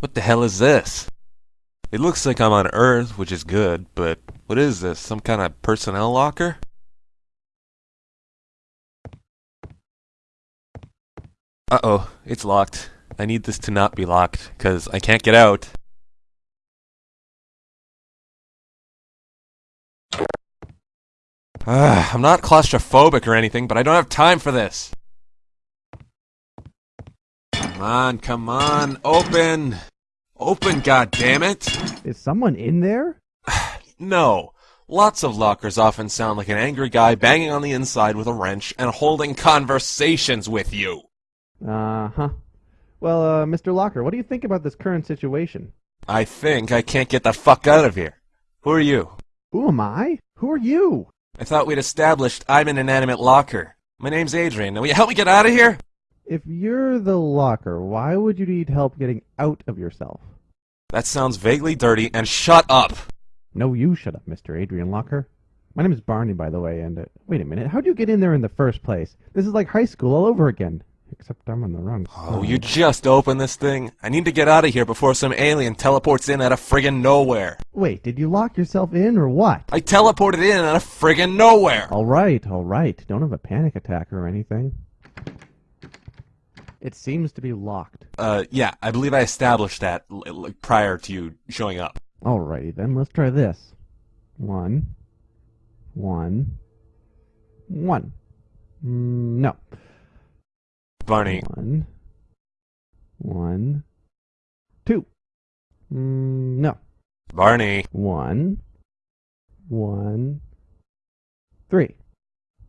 What the hell is this? It looks like I'm on Earth, which is good, but what is this? Some kind of personnel locker? Uh-oh, it's locked. I need this to not be locked, because I can't get out. Ah, I'm not claustrophobic or anything, but I don't have time for this. Come on, come on, open! Open, goddammit! Is someone in there? No. Lots of lockers often sound like an angry guy banging on the inside with a wrench and holding conversations with you. Uh huh. Well, uh, Mr. Locker, what do you think about this current situation? I think I can't get the fuck out of here. Who are you? Who am I? Who are you? I thought we'd established I'm an inanimate locker. My name's Adrian. Now will you help me get out of here? If you're the locker, why would you need help getting out of yourself? That sounds vaguely dirty, and shut up! No, you shut up, Mr. Adrian Locker. My name is Barney, by the way, and uh, wait a minute, how'd you get in there in the first place? This is like high school all over again. Except I'm on the run. Oh, you just opened this thing. I need to get out of here before some alien teleports in out of friggin' nowhere. Wait, did you lock yourself in or what? I teleported in out of friggin' nowhere! All right, all right. Don't have a panic attack or anything. It seems to be locked. Uh, yeah, I believe I established that prior to you showing up. Alrighty then, let's try this. One, one, one. Mm, no. Barney, One, one, two. Mm, no. Barney, One, one, three.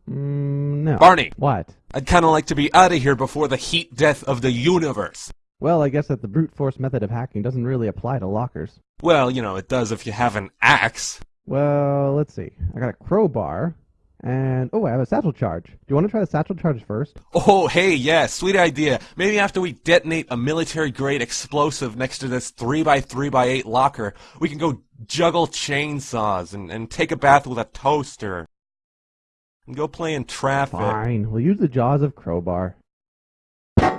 Mm, no. Barney! What? I'd kinda like to be out of here before the heat death of the universe. Well, I guess that the brute force method of hacking doesn't really apply to lockers. Well, you know, it does if you have an axe. Well, let's see. I got a crowbar, and oh, I have a satchel charge. Do you want to try the satchel charge first? Oh, hey, yeah, sweet idea. Maybe after we detonate a military grade explosive next to this 3x3x8 locker, we can go juggle chainsaws and, and take a bath with a toaster. And go play in traffic. Fine, we'll use the jaws of crowbar.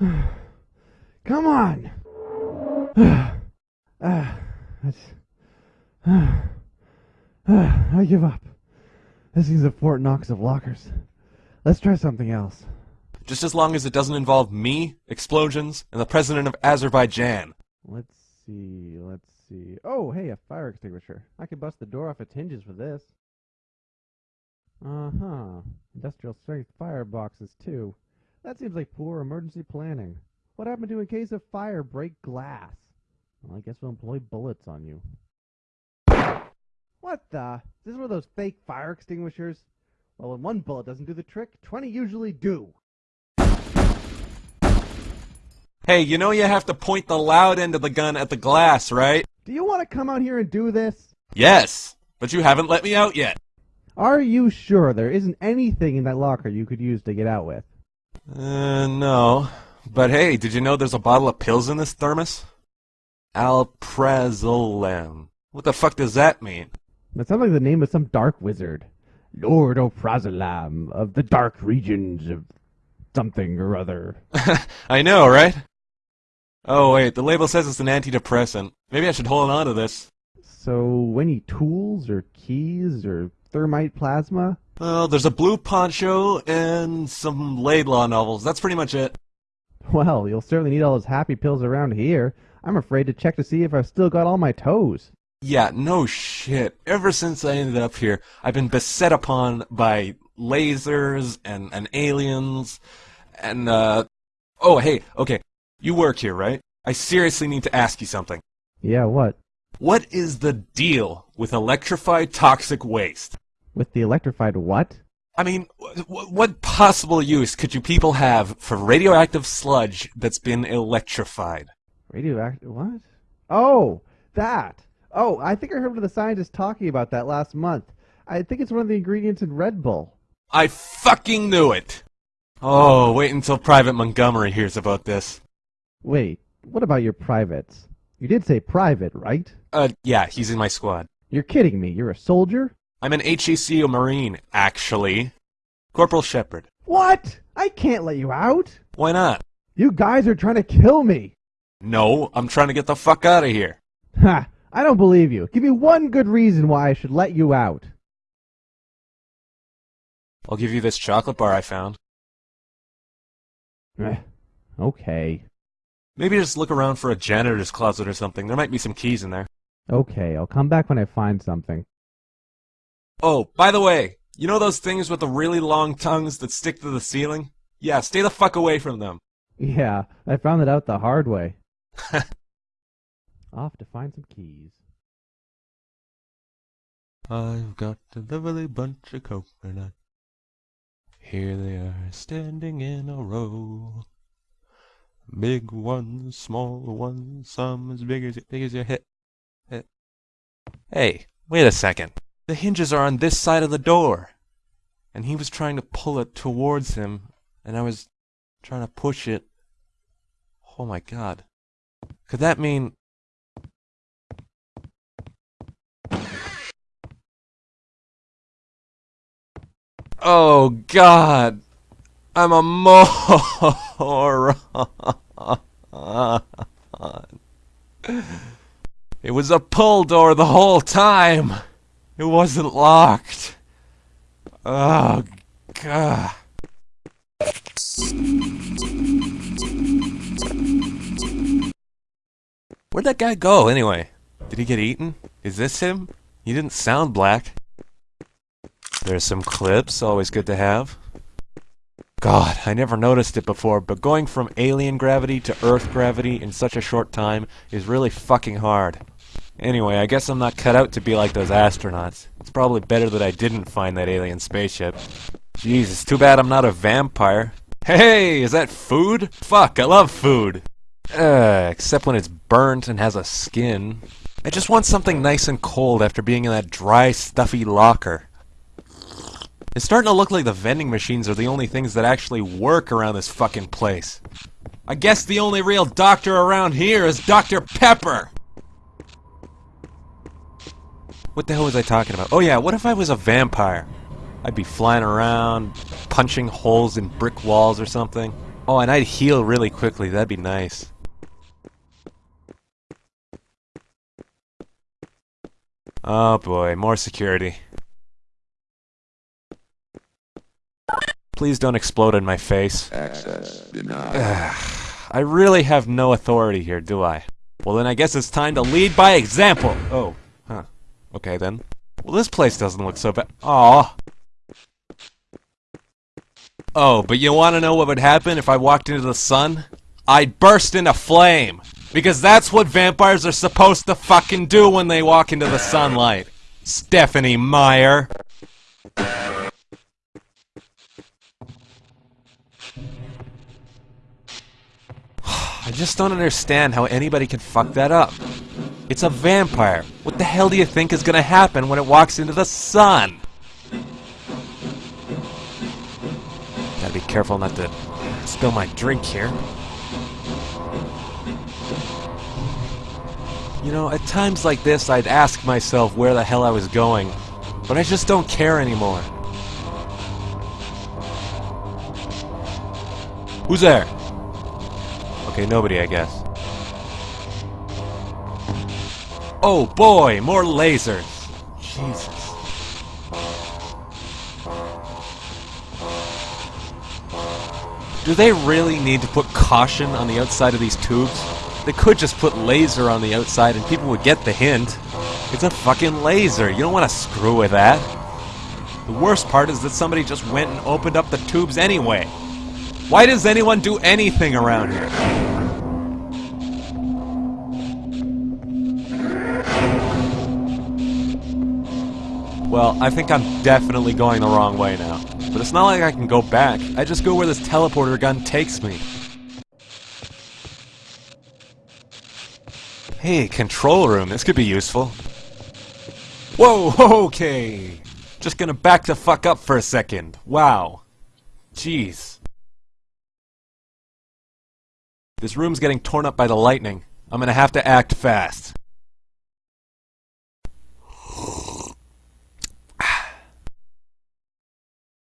Come on. Ah, that's- I give up. This is a Fort Knox of lockers. Let's try something else. Just as long as it doesn't involve me, explosions, and the president of Azerbaijan. Let's see, let's see. Oh, hey, a fire extinguisher. I could bust the door off its hinges with this. Uh huh. Industrial strength fireboxes, too. That seems like poor emergency planning. What happened to in case of fire break glass? Well, I guess we'll employ bullets on you. What the? Is this one of those fake fire extinguishers? Well, when one bullet doesn't do the trick, 20 usually do. Hey, you know you have to point the loud end of the gun at the glass, right? Do you want to come out here and do this? Yes, but you haven't let me out yet. Are you sure there isn't anything in that locker you could use to get out with? Uh, no. But hey, did you know there's a bottle of pills in this thermos? Alprazolam. What the fuck does that mean? That sounds like the name of some dark wizard. Lord Oprazolam of the dark regions of something or other. I know, right? Oh, wait, the label says it's an antidepressant. Maybe I should hold on to this. So, any tools or keys or thermite plasma? Well, there's a blue poncho and some Laidlaw novels. That's pretty much it. Well, you'll certainly need all those happy pills around here. I'm afraid to check to see if I've still got all my toes. Yeah, no shit. Ever since I ended up here, I've been beset upon by lasers and, and aliens and, uh. Oh, hey, okay. You work here, right? I seriously need to ask you something. Yeah, what? What is the deal with electrified toxic waste? With the electrified what? I mean, wh- wh- what possible use could you people have for radioactive sludge that's been electrified? Radioactive what? Oh, that. Oh, I think I heard one of the scientists talking about that last month. I think it's one of the ingredients in Red Bull. I fucking knew it! Oh, wait until Private Montgomery hears about this. Wait, What about your privates? You did say private, right? Uh, yeah, he's in my squad. You're kidding me. You're a soldier? I'm an HECU Marine, actually. Corporal Shephard. What? I can't let you out. Why not? You guys are trying to kill me. No, I'm trying to get the fuck out of here. Ha! I don't believe you. Give me one good reason why I should let you out. I'll give you this chocolate bar I found. Eh, okay. Maybe just look around for a janitor's closet or something. There might be some keys in there. Okay, I'll come back when I find something. Oh, by the way, you know those things with the really long tongues that stick to the ceiling? Yeah, stay the fuck away from them. Yeah, I found it out the hard way. Off to find some keys. I've got a lovely bunch of coconut. Here they are, standing in a row. Big ones, small ones, some as big as big as your head. Hey, wait a second. The hinges are on this side of the door. And he was trying to pull it towards him, and I was trying to push it. Oh my god. Could that mean Oh God, I'm a moron. It was a pull door the whole time. It wasn't locked. Oh God. Where'd that guy go anyway? Did he get eaten? Is this him? He didn't sound black. There's some clips, always good to have. God, I never noticed it before, but going from alien gravity to Earth gravity in such a short time is really fucking hard. Anyway, I guess I'm not cut out to be like those astronauts. It's probably better that I didn't find that alien spaceship. It's too bad I'm not a vampire. Hey, is that food? Fuck, I love food. Uh, except when it's burnt and has a skin. I just want something nice and cold after being in that dry, stuffy locker. It's starting to look like the vending machines are the only things that actually work around this fucking place. I guess the only real doctor around here is Dr. Pepper! What the hell was I talking about? Oh yeah, what if I was a vampire? I'd be flying around, punching holes in brick walls or something. Oh, and I'd heal really quickly, that'd be nice. Oh boy, more security. Please don't explode in my face. Access denied. I really have no authority here, do I? Well then I guess it's time to lead by example! Oh, huh. Okay then. Well this place doesn't look so bad. Aw. Oh, but you wanna know what would happen if I walked into the sun? I'd burst into flame! Because that's what vampires are supposed to fucking do when they walk into the sunlight. Stephenie Meyer. I just don't understand how anybody can fuck that up. It's a vampire. What the hell do you think is gonna happen when it walks into the sun? Gotta be careful not to spill my drink here. You know, at times like this, I'd ask myself where the hell I was going, but I just don't care anymore. Who's there? Okay, nobody, I guess. Oh boy, more lasers! Jesus. Do they really need to put caution on the outside of these tubes? They could just put laser on the outside and people would get the hint. It's a fucking laser. You don't want to screw with that. The worst part is that somebody just went and opened up the tubes anyway. Why does anyone do anything around here? Well, I think I'm definitely going the wrong way now. But it's not like I can go back. I just go where this teleporter gun takes me. Hey, control room. This could be useful. Whoa, okay. Just gonna back the fuck up for a second. Wow. Jeez. This room's getting torn up by the lightning. I'm gonna have to act fast.